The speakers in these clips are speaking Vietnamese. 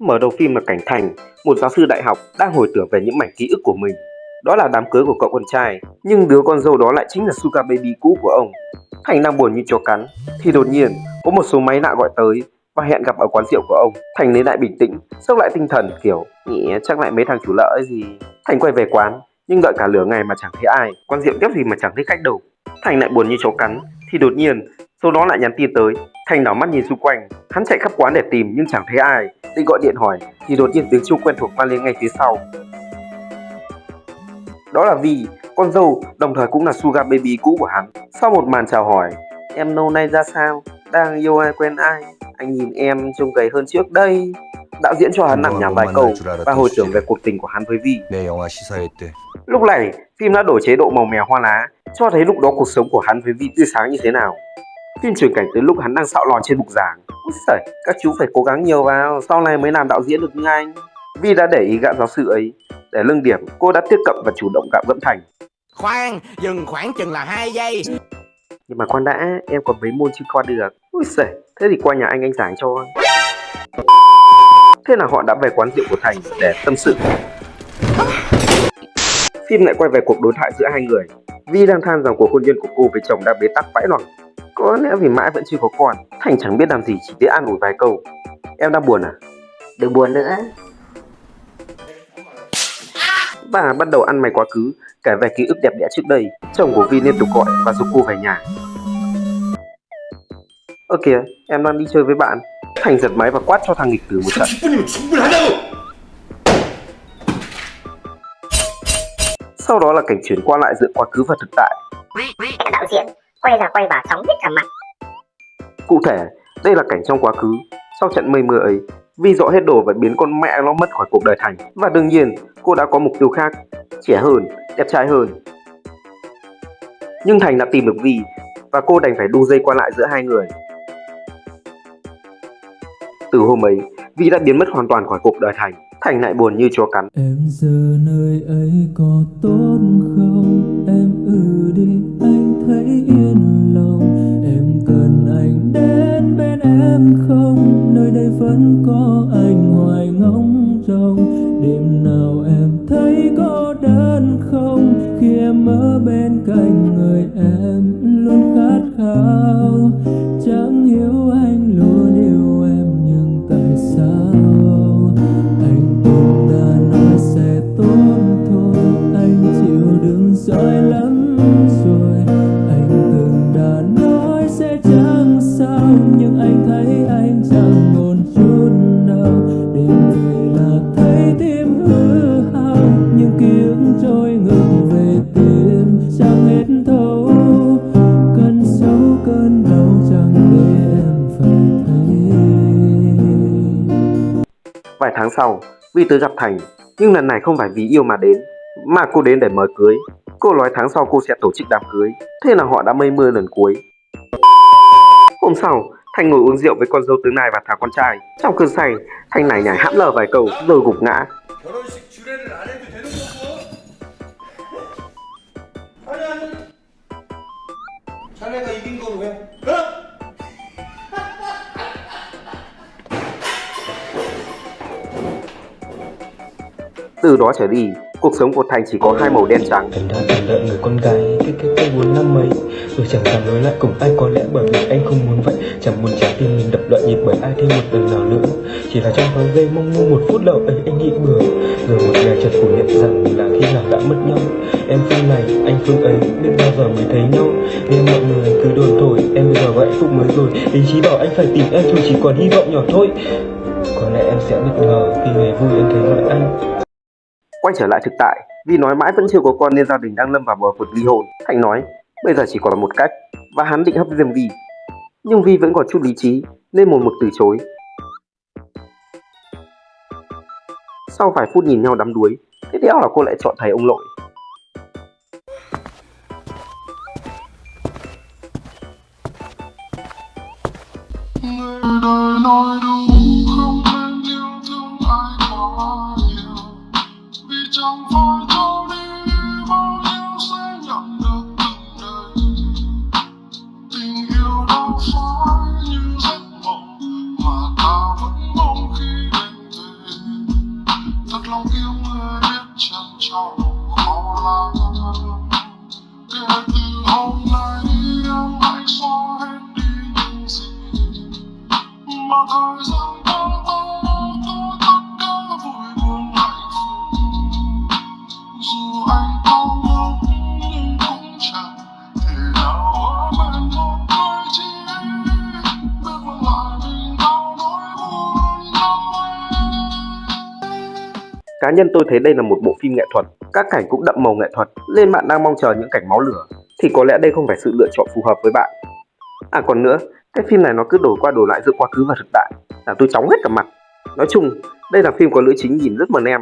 Mở đầu phim là cảnh Thành, một giáo sư đại học đang hồi tưởng về những mảnh ký ức của mình. Đó là đám cưới của cậu con trai, nhưng đứa con dâu đó lại chính là Sugar Baby cũ của ông. Thành đang buồn như chó cắn, thì đột nhiên có một số máy lạ gọi tới và hẹn gặp ở quán rượu của ông. Thành lấy lại bình tĩnh, sốc lại tinh thần kiểu nghĩ chắc lại mấy thằng chủ lợi gì. Thành quay về quán, nhưng đợi cả lửa ngày mà chẳng thấy ai. Quán rượu tiếp gì mà chẳng thấy khách đâu. Thành lại buồn như chó cắn, thì đột nhiên sau đó lại nhắn tin tới. Thành đảo mắt nhìn xung quanh. Hắn chạy khắp quán để tìm nhưng chẳng thấy ai. Định gọi điện hỏi thì đột nhiên tiếng chuông quen thuộc vang lên ngay phía sau. Đó là Vi, con dâu đồng thời cũng là suga Baby cũ của hắn. Sau một màn chào hỏi Em lâu nay ra sao? Đang yêu ai quen ai? Anh nhìn em trông gầy hơn trước đây. Đạo diễn cho hắn nằm nhà vài câu và hồi tưởng về cuộc tình của hắn với Vi. Lúc này, phim đã đổi chế độ màu mè hoa lá cho thấy lúc đó cuộc sống của hắn với Vi tươi sáng như thế nào. Phim chuyển cảnh tới lúc hắn đang xạo lòn trên bục giảng. Úi các chú phải cố gắng nhiều vào, sau này mới làm đạo diễn được như anh. Vi đã để ý gạn giáo sư ấy. Để lưng điểm, cô đã tiếp cận và chủ động gạn Dẫm Thành. Khoan, dừng khoảng chừng là 2 giây Nhưng mà khoan đã, em còn mấy môn chưa qua được. Úi giời, thế thì qua nhà anh anh giảng cho. Thế là họ đã về quán rượu của Thành để tâm sự. Phim lại quay về cuộc đối thoại giữa hai người. Vi đang than rằng cuộc hôn nhân của cô với chồng đang bế tắc vãi loằng. Có lẽ vì mãi vẫn chưa có con. Thành chẳng biết làm gì chỉ biết ăn ủi vài câu. Em đang buồn à? Đừng buồn nữa. Bà bắt đầu ăn mày quá khứ Kể về ký ức đẹp đẽ trước đây. Chồng của Vi liên tục gọi và giúp cô về nhà. Ơ kìa, em đang đi chơi với bạn. Thành giật máy và quát cho thằng nghịch tử một trận. Sau đó là cảnh chuyển qua lại giữa quá khứ và thực tại. Đạo diễn quay ra quay vào chóng hết cả mặt Cụ thể, đây là cảnh trong quá khứ. Sau trận mây mưa ấy, Vi dọn hết đồ và biến con mẹ nó mất khỏi cuộc đời Thành. Và đương nhiên, cô đã có mục tiêu khác, trẻ hơn, đẹp trai hơn. Nhưng Thành đã tìm được Vi và cô đành phải đu dây qua lại giữa hai người. Từ hôm ấy, Vi đã biến mất hoàn toàn khỏi cuộc đời Thành. Thành lại buồn như chó cắn. Em giờ nơi ấy có tốt không? Em ừ đi, không? Nơi đây vẫn có anh hoài ngóng trông Đêm nào em thấy có đơn không? Khi em ở bên cạnh người em luôn khát khao nhưng anh thấy anh chẳng chút nào đêm về là thấy tim hư hao. Ký ức trôi ngược về tim chẳng hết thấu. Cơn cơn đau chẳng để em phải thấy. Vài tháng sau, Vi tới gặp Thành, nhưng lần này không phải vì yêu mà đến, mà cô đến để mời cưới. Cô nói tháng sau cô sẽ tổ chức đám cưới, thế là họ đã mây mưa lần cuối. Hôm sau, Thanh ngồi uống rượu với con dâu tướng này và thả con trai. Trong cơn say, Thanh này nhảy hãm lờ vài câu rồi gục ngã. Từ đó trở đi, cuộc sống của Thành chỉ có hai màu đen trắng. Thành đang chờ đợi người con gái cái cái cái muốn năm mấy Rồi chẳng dám nói lại cùng ai có lẽ bởi vì anh không muốn vậy. Chẳng muốn trái tim mình đập loạn nhịp bởi ai thêm một lần nào nữa. Chỉ là trong thoáng giây mong ngu một phút đầu ấy anh nghĩ bừa. Rồi một ngày chợt phủ nhận rằng là khi nào đã mất nhau. Em phương này, anh phương ấy, biết bao giờ mới thấy nhau. Nghe mọi người cứ đồn thổi, em bây giờ có hạnh phúc mới rồi. Ý chí bảo anh phải tìm em thôi chỉ còn hy vọng nhỏ thôi. Có lẽ em sẽ bất ngờ khi ngày vui em thấy gọi anh. Quay trở lại thực tại, vì nói mãi vẫn chưa có con nên gia đình đang lâm vào bờ vực ly hôn. Thành nói, bây giờ chỉ còn là một cách, và hắn định hấp diêm Vi. Nhưng Vi vẫn còn chút lý trí, nên một mực từ chối. Sau vài phút nhìn nhau đắm đuối, tiếp theo là cô lại chọn thầy ông nội. No, no, no. Cá nhân tôi thấy đây là một bộ phim nghệ thuật, các cảnh cũng đậm màu nghệ thuật, nên bạn đang mong chờ những cảnh máu lửa, thì có lẽ đây không phải sự lựa chọn phù hợp với bạn. À còn nữa, cái phim này nó cứ đổi qua đổi lại giữa quá khứ và thực tại, làm tôi chóng hết cả mặt. Nói chung, đây là phim có nữ chính nhìn rất mờ em,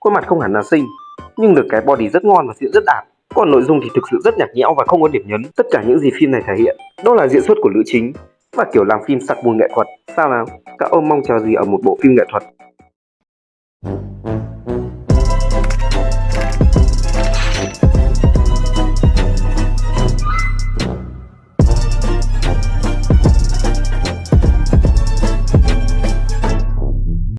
khuôn mặt không hẳn là xinh, nhưng được cái body rất ngon và diễn rất đạt. Còn nội dung thì thực sự rất nhạt nhẽo và không có điểm nhấn. Tất cả những gì phim này thể hiện, đó là diễn xuất của nữ chính và kiểu làm phim sặc mùi nghệ thuật. Sao nào? Các ông mong chờ gì ở một bộ phim nghệ thuật?